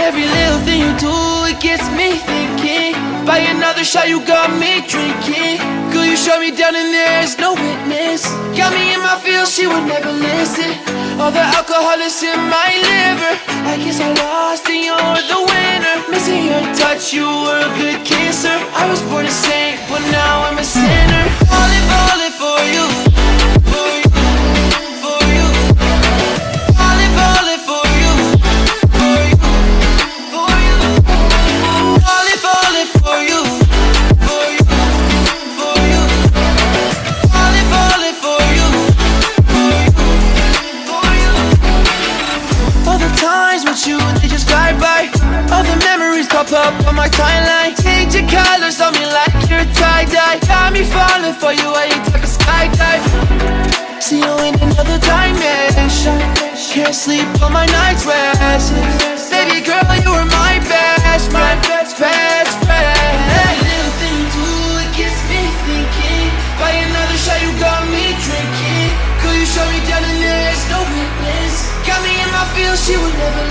Every little thing you do, it gets me thinking. By another shot, you got me drinking. Girl, you shut me down and there's no witness. Got me in my feels, she would never listen. All the alcohol is in my liver. I guess I lost and you're the winner. Missing your touch, you were a good kisser. I was born a saint, but now I'm a sinner. All the memories pop up on my timeline. Change your colors on me like you're tie-dye. Got me falling for you, I ain't talking skydive. See you in another dimension. Can't sleep on my nights restless. Baby girl, you were my best friend, best best friend. Little thing do, it gets me thinking. Another shot, you got me drinking. You me down and there's no witness. Got me in my she would never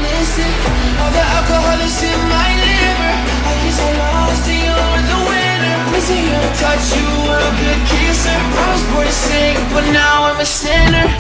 Missing your touch, you a good. I was born to sing, but now I'm a sinner.